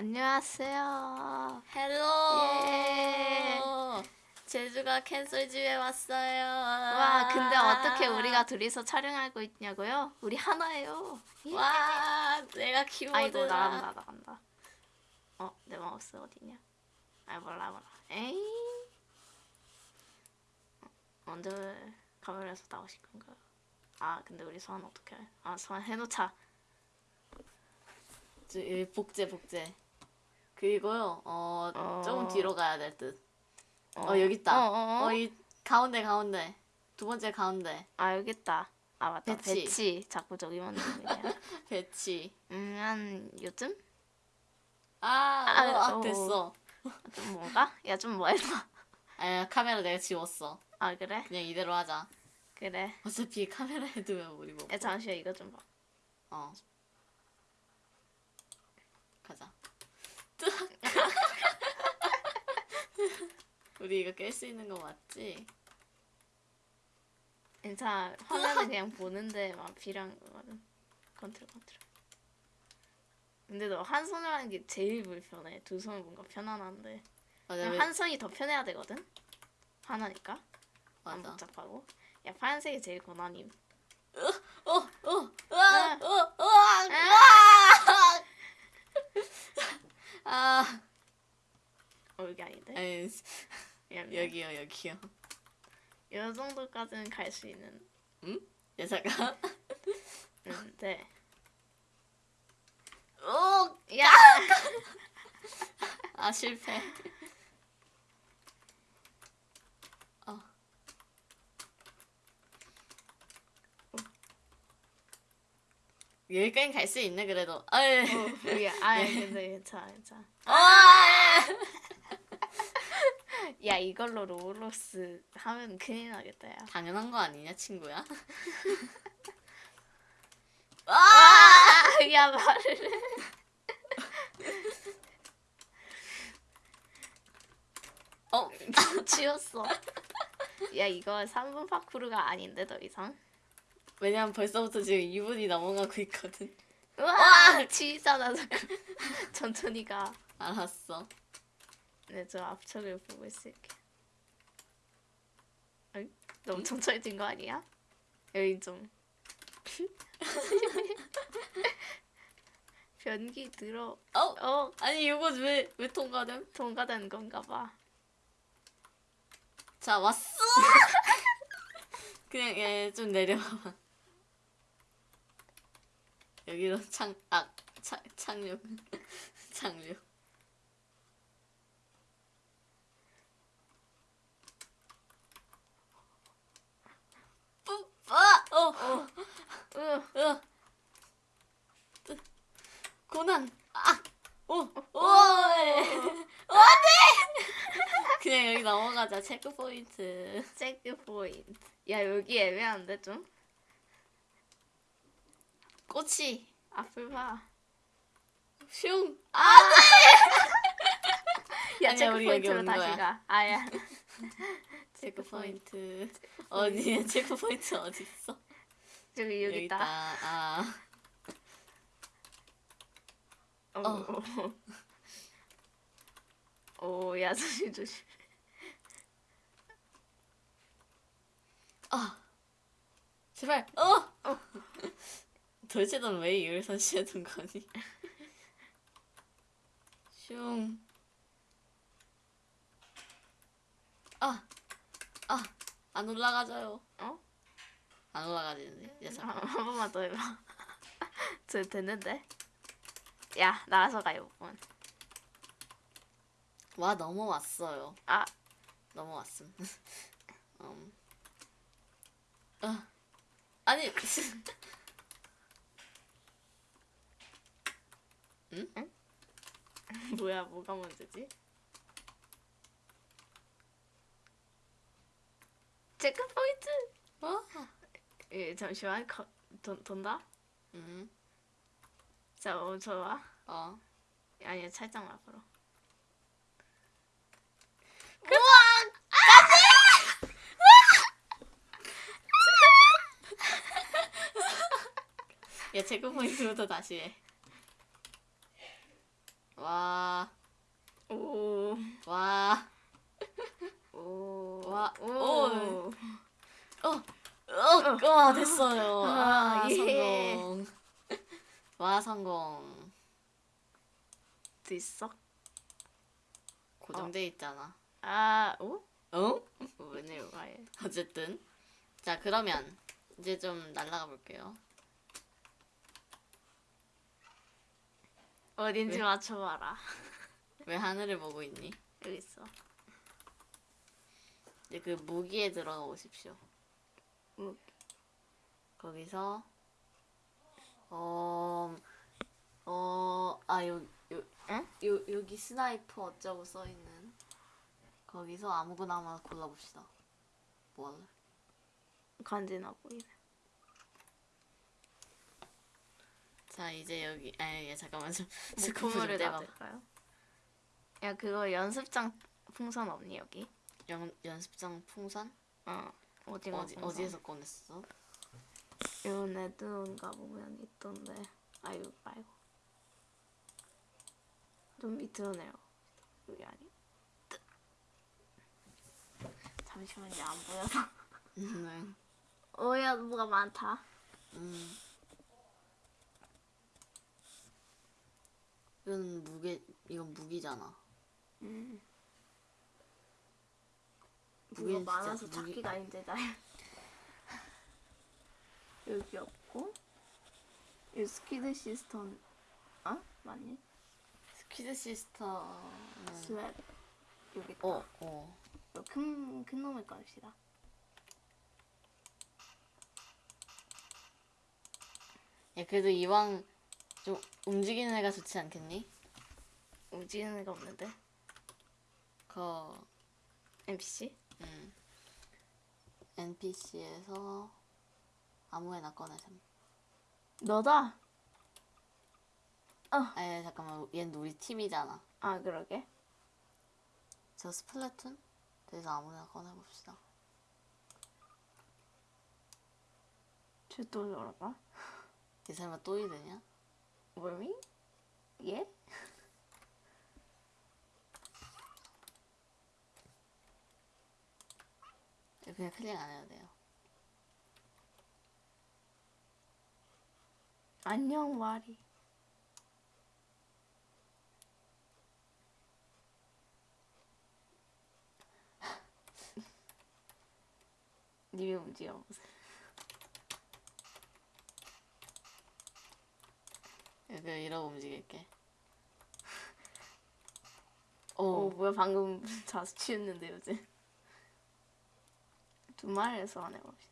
안녕하세요. 헬로. 예. 제주가 캔슬 집에 왔어요. 와, 근데 어떻게 우리가 둘이서 촬영하고 있냐고요? 우리 하나예요. 예. 와, 내가 키보드. 아이고 나간다 나간다. 어, 내 마우스 어디냐? 아 몰라 몰라. 에이. 어, 언제 카메라에서 나오실 건가요? 아 근데 우리 소환 어떻게 해? 아 소환 해놓자. 복제 복제. 그리고요. 어, 어. 조금 뒤로 가야 될 듯. 어, 여기 있다. 어, 어, 어. 어, 이 가운데 가운데. 두 번째 가운데. 아 여기 있다. 아 맞다 배치. 배치, 자꾸 저기만. 배치. 음한 요즘 아, 아, 어, 아 어. 됐어. 좀 뭔가? 야 좀 뭐해봐. 아, 카메라 내가 지웠어. 아 그래 그냥 이대로 하자. 그래. 어차피 카메라에 두면 우리 뭐. 야 잠시만 이거 좀 봐. 어. 가자. 우리 이거 깰 수 있는 거 맞지? 괜찮아 화면은 그냥 보는데 막 거거든. 컨트롤 컨트롤. 근데 너 한 손으로 하는 게 제일 불편해. 두 손은 뭔가 편안한데 맞아. 왜- 한 손이 더 편해야 되거든. 하나니까 안 맞아. 복잡하고. 야 파란색이 제일 고난임. 어, 어, 아. 으아, 어, 으 아. 아, 어 여기 아닌데? 미안, 미안. 여기요, 여기요. 이 정도까지는 갈 수 있는. 야, 잠깐. 데 오, 야! 아, 실패. 여기까지 갈 수 있네, 그래도. 아유. 어, 미안. 아 근데 괜찮아 괜찮아. 아! 야 이걸로 로블록스 하면 큰일 나겠다 야. 당연한 거 아니냐, 친구야? 아, 야 말을 해. 어, 지웠어. 야 이거 3분 파쿠르가 아닌데 더 이상. 왜냐면 벌써부터 지금 2분이 넘어가고 있거든. 와 지잖아 자꾸. 천천히 가. 알았어. 네, 저 앞쪽을 보고 있을게. 어이? 너무 천천히 뛴거 아니야? 여기 좀. 변기 들어. 어? 어, 아니, 이거 왜, 왜 통과됨? 통과된 건가 봐. 자, 왔어! 그냥, 얘, 좀 내려와봐. 여기로 창, 아, 창, 착륙. 착륙. 뿌, 아! 어, 어, 으, 어. 뜨, 고난, 아! 오, 오! 안 그냥 여기 넘어가자, 체크 포인트. 체크 포인트. 야, 여기 애매한데 좀? 꽃이, 앞을 봐. 슝! 아! 야, 아니야, 체크 우리 여기 포인트로 온 다시. 가. 아야. 체크 포인트. 어디야? 체크 포인트 어디 있어? 저기 여기, 있다. 아, 어. 어. 오, 야, 조심 조심. 아, 제발. 어. 도대체 넌 왜 이걸 설치해둔 거니? 슝. 아, 아, 안 올라가져요. 어? 안 올라가지는데. 야, 한, 잠깐. 한 번만 더 해봐. 저 됐는데? 야, 나와서 가요, 번. 와 넘어왔어요. 아, 넘어왔음. 음. 아, 아니. 뭐야, 뭐가 문제지? 체크 포인트! 어? 예, 잠시만, 거, 돈, 돈다? 음. 자, 어, 좋아. 어. 아니야, 살짝 앞으로. 야 체크 포인트부터 다시 해. 와. 오. 와. 오. 와. 오. 오. 어. 어, 와, 됐어요. 아, 아 예. 성공. 와, 성공. 됐어? 고정돼 어. 있잖아. 아, 오? 어? 어? 웬일로 가해. 어쨌든. 자, 그러면 이제 좀 날라가 볼게요. 어딘지 왜? 맞춰봐라. 왜 하늘을 보고 있니? 여기 있어. 이제 그 무기에 들어가 보십시오. 무- 거기서 어, 어어 아 요 요 응? 요 여기 sniper 어쩌고 써 있는 거기서 아무거나 하나 골라봅시다. 뭐 할래? 간지나 보이네. 자 이제 여기 아예 잠깐만 좀 목표물을 떼봐. 놔둘까요? 야, 그거 연습장 풍선 없니, 여기? 연 연습장 풍선 어, 어디 풍선. 어디에서 꺼냈어? 요 네드온가 보면 있던데. 아유, 말고. 좀 밑으로 내려. 여기 아니. 잠시만요, 안 보여서. 네. 오야, 뭐가 많다. 음. 이건 무게 이건 무기잖아. 음. 무기는 진짜 많아서 무기- 찾기가 힘들다. 여기 없고. 이 스키드 시스턴. 어? 맞니? 스퀴드 시스터는 스웻. 여기 있다. 어 어. 이거 큰, 큰 놈을 꺼냅시다. 야 그래도 이왕 좀 움직이는 애가 좋지 않겠니? 움직이는 애가 없는데? 그 NPC? 음. NPC에서 아무 애나 꺼내셈. 너다! 에 잠깐만 얘는 우리 팀이잖아. 아, 그러게. 저 스플래툰? 그래서 아무나 꺼내봅시다. 쟤또 저러나? 이 설마 또 이르냐? 월미? 예? 그냥 클릭 안 해도 돼요. 안녕, 와리. 님이 움직여 보세요. 이렇게 이러고 움직일게. 오, 오, 뭐야, 방금 자수 취했는데, 요새. 두 마리에서 안 해봅시다.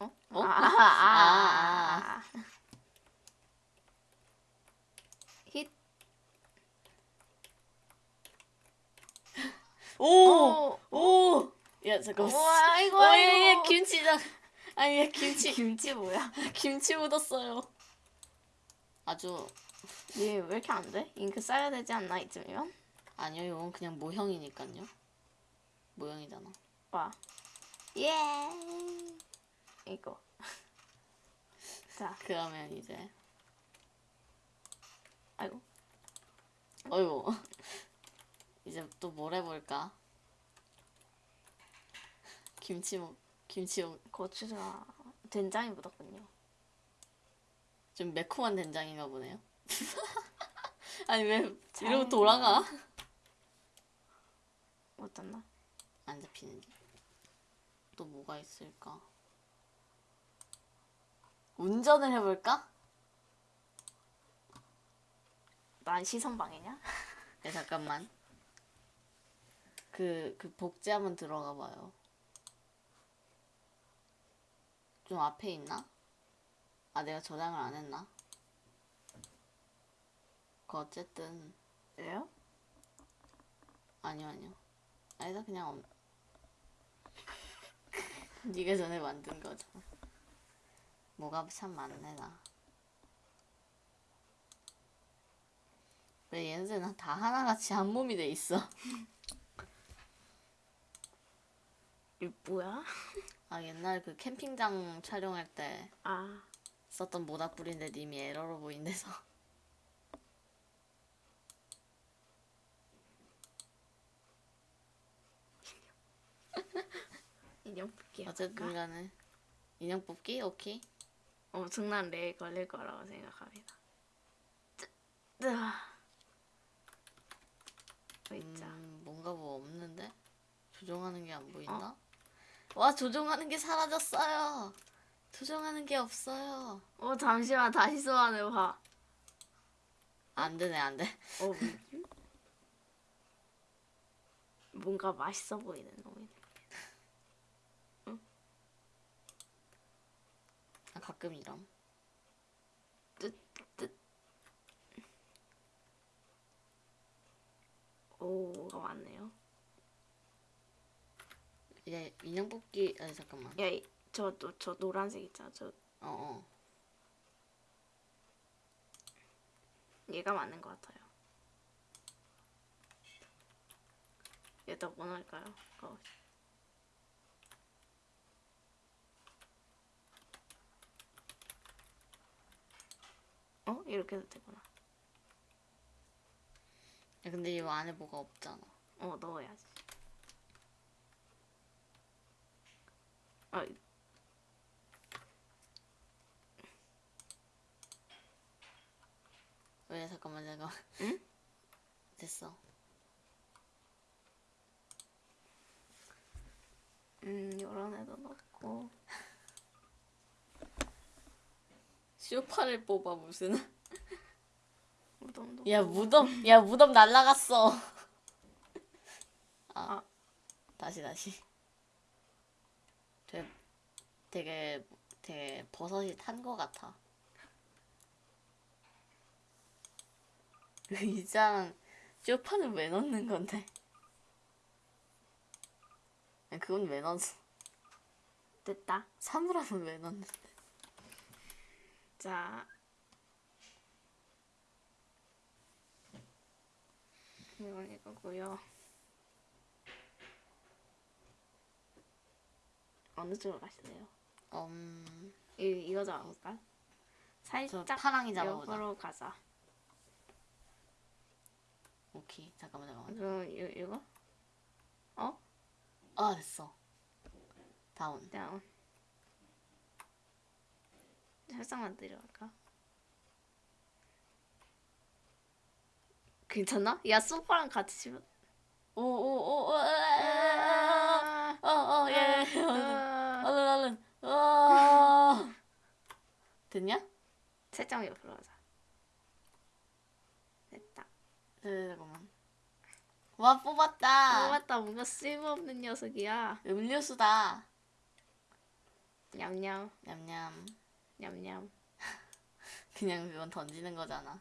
어? 어? 아, 아, 아, 아. 힛. 오! 오! 오! 야 잠깐만. 우와, 이거, 어, 얘, 얘 이거. 김치 장. 아니 얘 김치 김치 뭐야? 김치 묻었어요. 아주 얘 왜 이렇게 안 돼? 잉크 써야 되지 않나, 이쯤이면? 아니요 이건 그냥 모형이니까요. 모형이잖아. 와. 예! 이거. 자, 그러면 이제 아이고. 어이구 이제 또 뭘 해볼까? 김치 뭐 김치 뭐 고추가 된장이 묻었군요. 좀 매콤한 된장인가 보네요. 아니 왜잘 이러고 돌아가? 어쩌나? 안 잡히는지. 또 뭐가 있을까? 운전을 해볼까? 난 시선방해냐? 네 잠깐만. 그, 그 복제 한번 들어가 봐요. 좀 앞에 있나? 아 내가 저장을 안 했나? 그 어쨌든 왜요? 아니요 아니요. 아니다 그냥 없... 네가 전에 만든 거죠. 뭐가 참 많네 나. 왜 얘네들은 다 하나같이 한 몸이 돼 있어? 이 뭐야? 아 옛날 그 캠핑장 촬영할 때 아. 썼던 모닥불인데 님이 에러로 보인대서 인형 뽑기 어쨌든간에 인형 뽑기? 오케이 어, 엄청난 레에 걸릴 거라고 생각합니다 뭐 음, 뭔가 뭐 없는데? 조종하는 게 안 보인다? 어? 와 조종하는 게 사라졌어요. 조종하는 게 없어요. 어 잠시만 다시 소환해봐. 안 되네 안 돼. 어? 뭔가 맛있어 보이는 놈이네. 아, 가끔 이럼. 오가 많네요. 이제 인형 뽑기 아니 잠깐만. 야 저 저 저 노란색 있잖아. 저 어 어. 얘가 맞는 것 같아요. 얘다 뭐 넣을까요? 어. 어? 이렇게 해도 되구나. 야, 근데 이 안에 뭐가 없잖아. 어, 넣어야지. 아, 왜 잠깐만 잠깐. 응? 됐어. 음, 요런 애도 넣고. 쇼파를 뽑아 무슨? 무덤도. 야. 무덤 야 무덤 날라갔어. 아, 아. 다시 다시. 되게 되게 되게 버섯이 탄거 같아. 의장 쇼파는 왜 넣는 건데? 야, 그건 왜 넣었어? 됐다. 사물함은 왜 넣는데? 자. 이건 이거고요. 어느 쪽으로 가실래요? 음, 이 이거 잡아볼까? 저 살짝 파랑이 잡아보자. 옆으로 가자. 오케이, 잠깐만 잠깐만. 그럼 이 이거 아 됐어. 다운. 다운. 살짝만 내려갈까? 괜찮나? 야 소파랑 같이 치면. 오오오 아, 어어 예. 됐냐? 살짝 옆으로 가자. 됐다. 네 잠깐만. 와 뽑았다. 어, 맞다. 뭔가 쓸모없는 녀석이야. 음료수다. 냠냠, 냠냠. 냠냠. 그냥 그건 던지는 거잖아.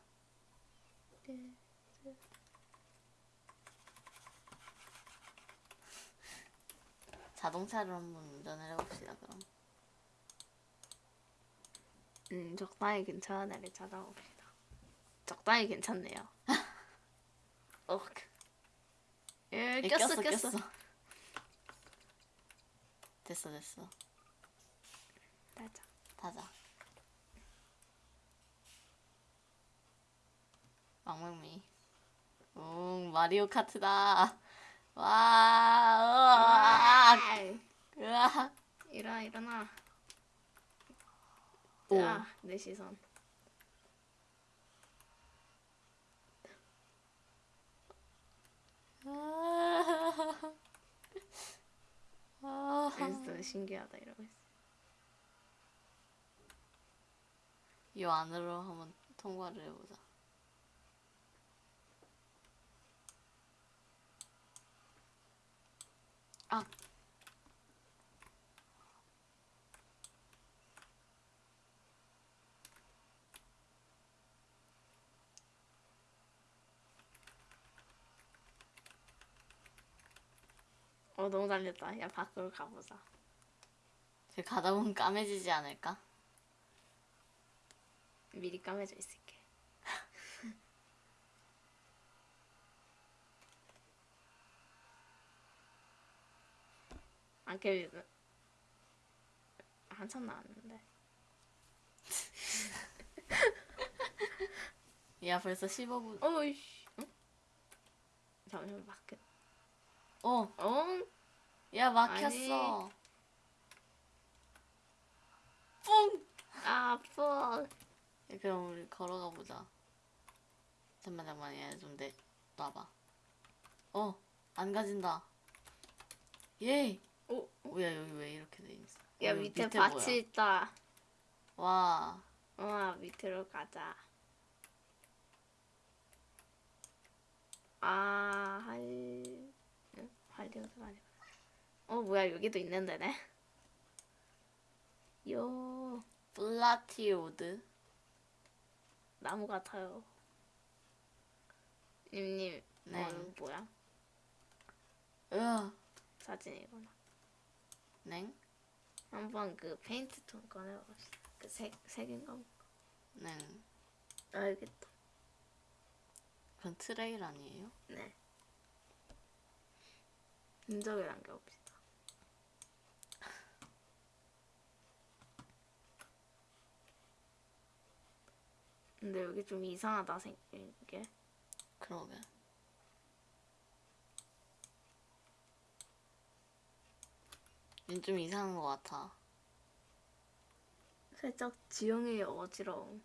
자동차를 한번 운전을 해봅시다 그럼. 음, 적당히 괜찮은 애를 찾아봅시다. 적당히 괜찮네요. 어, 예, 예, 꼈어, 꼈어. 됐어 됐어. 맞아. 타자. 망망미. 응, 마리오 카트다. 와, 으아, 으아. 일어나, 일어나. 시선. 아, 아. 그래서 신기하다 이러고 있어. 이 안으로 한번 통과를 해보자. 아, 어, 너무 달렸다. 야, 밖으로 가보자. 저 가다 보면 까매지지 않을까? 미리 까매져 있을게. 안 깨지는. 한참 나왔는데. 야, 벌써 15분. 어이씨. 응? 잠시만 막혔. 어. 응? 야 막혔어. 뿡. 아 뿡. 그럼 우리 걸어가 보자. 잠만 잠만 얘좀 내. 놔봐. 어. 안 가진다. 예. 어? 어, 오. 뭐야 여기 왜 이렇게 돼 있어? 야 밑에, 밑에 밭이 뭐야? 있다. 와. 와 밑으로 가자. 아 할. 응? 할리우드가 아니구나. 어 뭐야 여기도 있는 데네. 요 플라티오드. 나무 같아요. 님님 네. 어, 뭐야 으, 사진이구나. 냉, 한번 그 페인트 톤 꺼내봅시다. 그색 색인가? 뭐. 냉. 알겠다. 그건 트레일 아니에요? 네. 흔적을 남겨봅시다. 근데 여기 좀 이상하다 생긴 게. 그러게. 얘좀 이상한 것 같아. 살짝 지형이 어지러움.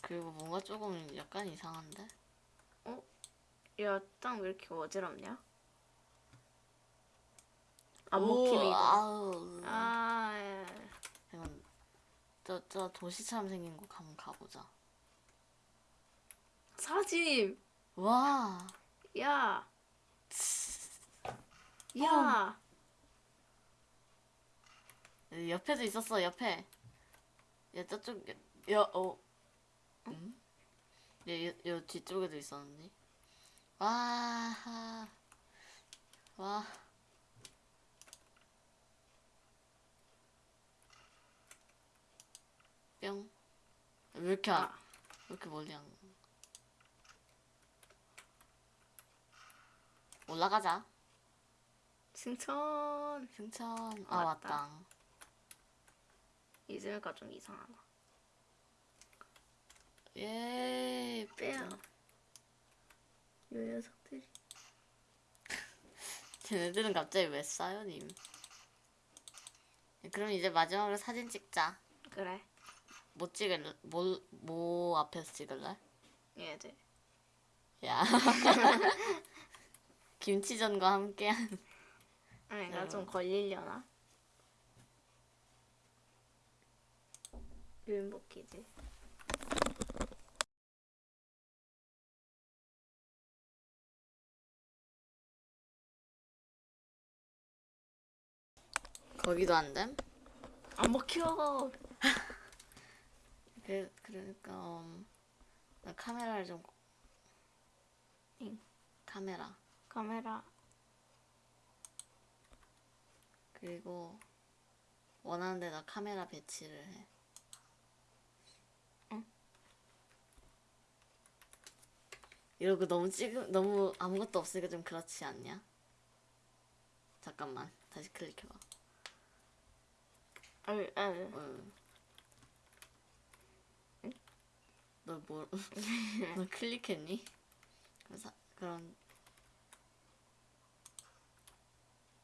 그리고 뭔가 조금 약간 이상한데? 야, 땅 왜 이렇게 어지럽냐? 안 이거. 아우. 아, 예. 이건 저, 저 도시처럼 생긴 곳 한번 가보자. 사진! 와, 야! 야! 옆에도 있었어, 옆에. 야, 저쪽, 야, 어. 응? 야, 여, 여 뒤쪽에도 있었는데. 와, 하. 와. 왜 이렇게, 안, 아. 왜 이렇게 멀리 안 가? 올라가자. 승천! 승천. 아, 왔다. 왔다. 이즈가 좀 이상하다. 예, 빼요. 요 녀석들이. 쟤네들은 갑자기 왜 싸요, 님? 그럼 이제 마지막으로 사진 찍자. 그래. 뭐 찍을래? 뭐, 뭐 앞에서 찍을래? 얘들. 야. 김치전과 함께한. 아니, 나 음. 좀 걸리려나? 유인복귀지. 거기도 안 됨? 안 먹혀! 그, 그러니까, 음, 나 카메라를 좀. 응. 카메라. 카메라. 그리고, 원하는 데다 카메라 배치를 해. 응. 이러고 너무 찍음, 너무 아무것도 없으니까 좀 그렇지 않냐? 잠깐만. 다시 클릭해봐. 아유, 아유. 응. 너 뭐, 너 클릭했니? 그래서, 그럼,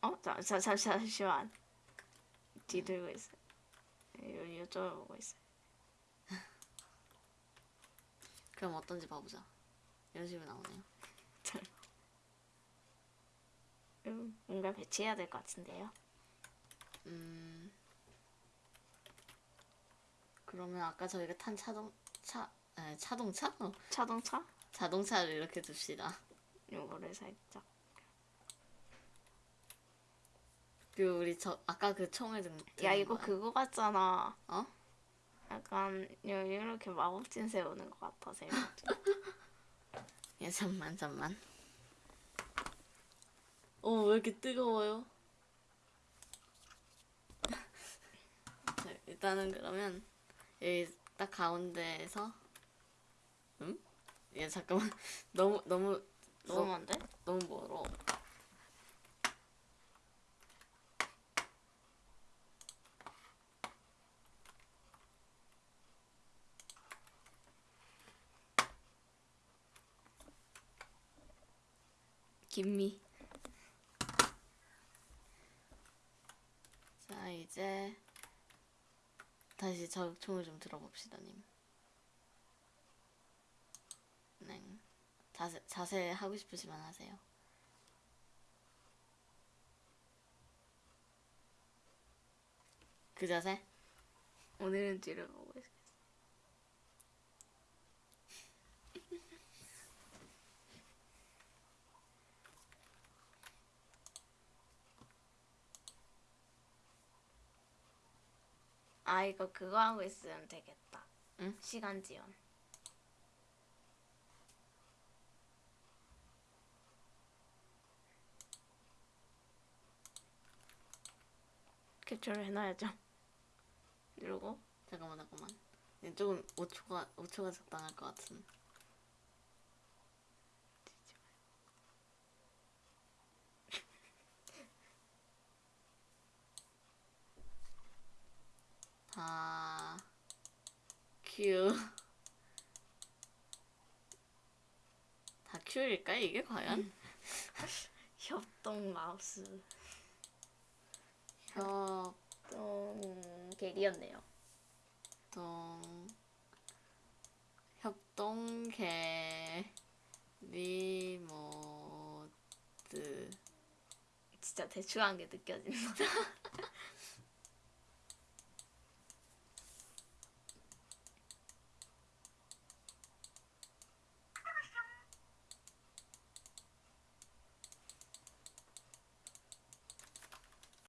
어? 자, 자, 잠, 잠시만. 뒤들고 있어. 요, 요쪽을 보고 있어. 그럼 어떤지 봐보자. 이런 식으로 나오네요. 잘. 음, 뭔가 배치해야 될 것 같은데요. 음. 그러면 아까 저희가 탄 자동, 차, 에, 자동차? 어, 자동차? 자동차를 이렇게 둡시다. 요거를 살짝. 그리고 우리 저, 아까 그 총을 든, 야, 이거 거야. 그거 같잖아. 어? 약간 요- 이렇게 마법진 세우는 것 같아, 세 야, 잠만, 잠만. 어, 왜 이렇게 뜨거워요? 자, 일단은 그러면 여기 딱 가운데에서 응? 야, 잠깐만. 너무, 너무, 너무 너, 많은데? 너무 멀어. 김미. 자, 이제 다시 자극총을 좀 들어봅시다, 님. 네. 자세, 자세 하고 싶으시면 하세요. 그 자세? 오늘은 찌르보고 있어. 아 이거 그거 하고 있으면 되겠다. 응? 시간 지연. 캡처를 해놔야죠. 누르고 잠깐만, 잠깐만. 네, 조금 5초가, 5초가 적당할 것 같은. 아, 큐. 다 큐일까, 이게 과연? 협동 마우스 협동, 협동 객이었네요. 협동계, 리모드. 진짜 대충한 게 느껴진다.